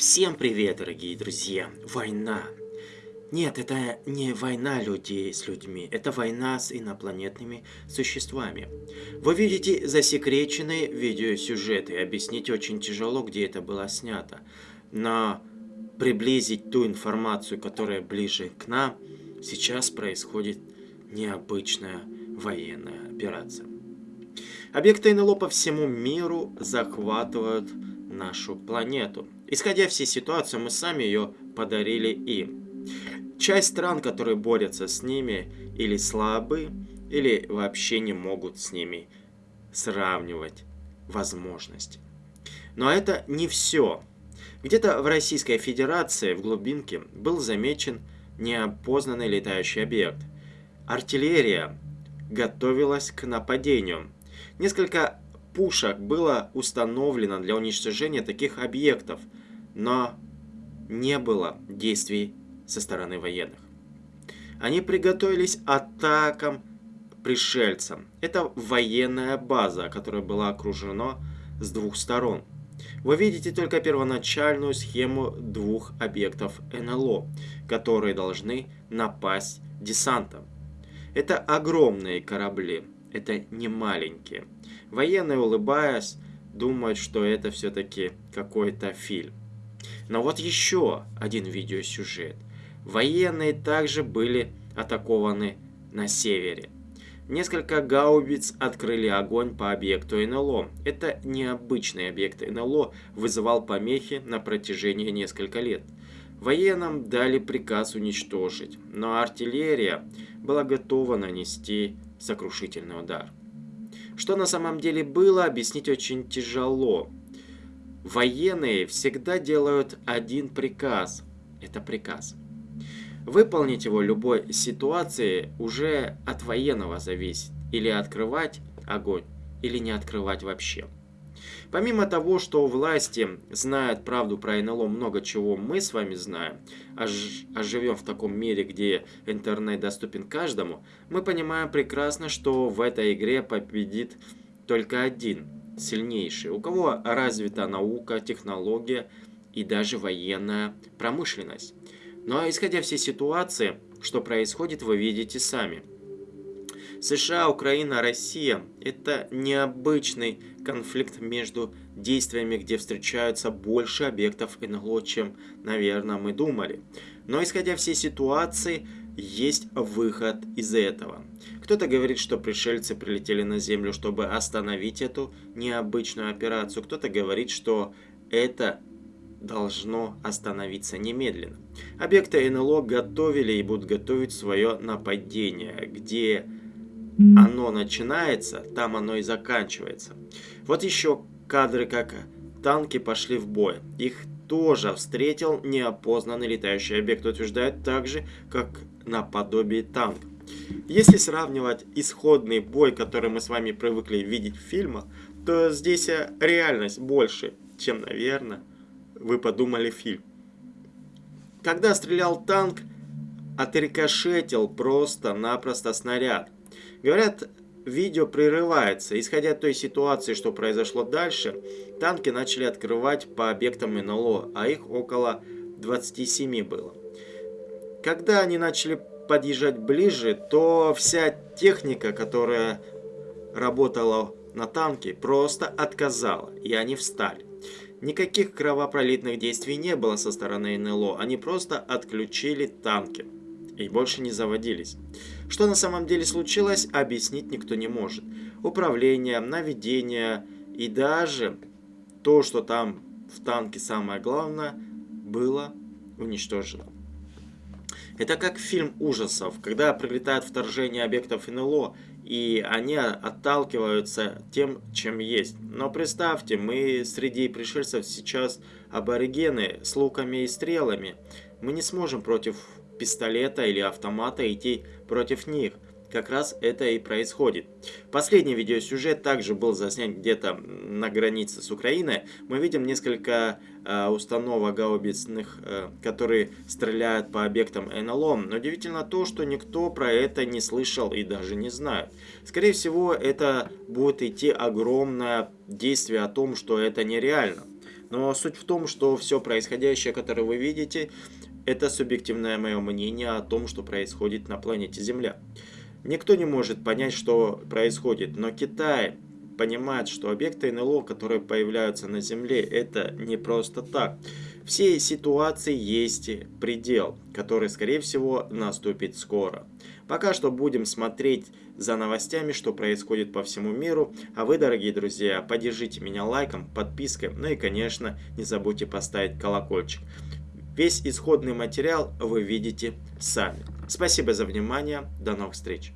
Всем привет, дорогие друзья! Война! Нет, это не война людей с людьми, это война с инопланетными существами. Вы видите засекреченные видеосюжеты, объяснить очень тяжело, где это было снято. Но приблизить ту информацию, которая ближе к нам, сейчас происходит необычная военная операция. Объекты НЛО по всему миру захватывают нашу планету. Исходя всей ситуации, мы сами ее подарили им. Часть стран, которые борются с ними, или слабы, или вообще не могут с ними сравнивать возможности. Но это не все. Где-то в Российской Федерации, в глубинке, был замечен неопознанный летающий объект. Артиллерия готовилась к нападению. Несколько пушек было установлено для уничтожения таких объектов, но не было действий со стороны военных. Они приготовились атакам пришельцам. Это военная база, которая была окружена с двух сторон. Вы видите только первоначальную схему двух объектов НЛО, которые должны напасть десантом. Это огромные корабли, это не маленькие. Военные, улыбаясь, думают, что это все-таки какой-то фильм. Но вот еще один видеосюжет. Военные также были атакованы на севере. Несколько гаубиц открыли огонь по объекту НЛО. Это необычный объект НЛО вызывал помехи на протяжении нескольких лет. Военным дали приказ уничтожить, но артиллерия была готова нанести сокрушительный удар. Что на самом деле было, объяснить очень тяжело. Военные всегда делают один приказ. Это приказ. Выполнить его любой ситуации уже от военного зависит. Или открывать огонь, или не открывать вообще. Помимо того, что власти знают правду про НЛО, много чего мы с вами знаем, а, а живем в таком мире, где интернет доступен каждому, мы понимаем прекрасно, что в этой игре победит только один, сильнейший, у кого развита наука, технология и даже военная промышленность. Но исходя всей ситуации, что происходит, вы видите сами – США, Украина, Россия – это необычный конфликт между действиями, где встречаются больше объектов НЛО, чем, наверное, мы думали. Но исходя всей ситуации, есть выход из этого. Кто-то говорит, что пришельцы прилетели на Землю, чтобы остановить эту необычную операцию. Кто-то говорит, что это должно остановиться немедленно. Объекты НЛО готовили и будут готовить свое нападение, где оно начинается, там оно и заканчивается. Вот еще кадры, как танки пошли в бой. Их тоже встретил неопознанный летающий объект, утверждает так же, как наподобие танка. Если сравнивать исходный бой, который мы с вами привыкли видеть в фильмах, то здесь реальность больше, чем, наверное, вы подумали фильм. Когда стрелял танк, отрикошетил просто-напросто снаряд. Говорят, видео прерывается. Исходя от той ситуации, что произошло дальше, танки начали открывать по объектам НЛО, а их около 27 было. Когда они начали подъезжать ближе, то вся техника, которая работала на танке, просто отказала, и они встали. Никаких кровопролитных действий не было со стороны НЛО, они просто отключили танки и больше не заводились. Что на самом деле случилось, объяснить никто не может. Управление, наведение и даже то, что там в танке самое главное, было уничтожено. Это как фильм ужасов, когда прилетает вторжение объектов НЛО, и они отталкиваются тем, чем есть. Но представьте, мы среди пришельцев сейчас аборигены с луками и стрелами. Мы не сможем против пистолета или автомата идти против них – как раз это и происходит. Последний видеосюжет также был заснят где-то на границе с Украиной. Мы видим несколько э, установок гаубичных, э, которые стреляют по объектам НЛО. Но удивительно то, что никто про это не слышал и даже не знает. Скорее всего, это будет идти огромное действие о том, что это нереально. Но суть в том, что все происходящее, которое вы видите, это субъективное мое мнение о том, что происходит на планете Земля. Никто не может понять, что происходит, но Китай понимает, что объекты НЛО, которые появляются на Земле, это не просто так. Всей ситуации есть предел, который, скорее всего, наступит скоро. Пока что будем смотреть за новостями, что происходит по всему миру. А вы, дорогие друзья, поддержите меня лайком, подпиской, ну и, конечно, не забудьте поставить колокольчик. Весь исходный материал вы видите сами. Спасибо за внимание. До новых встреч.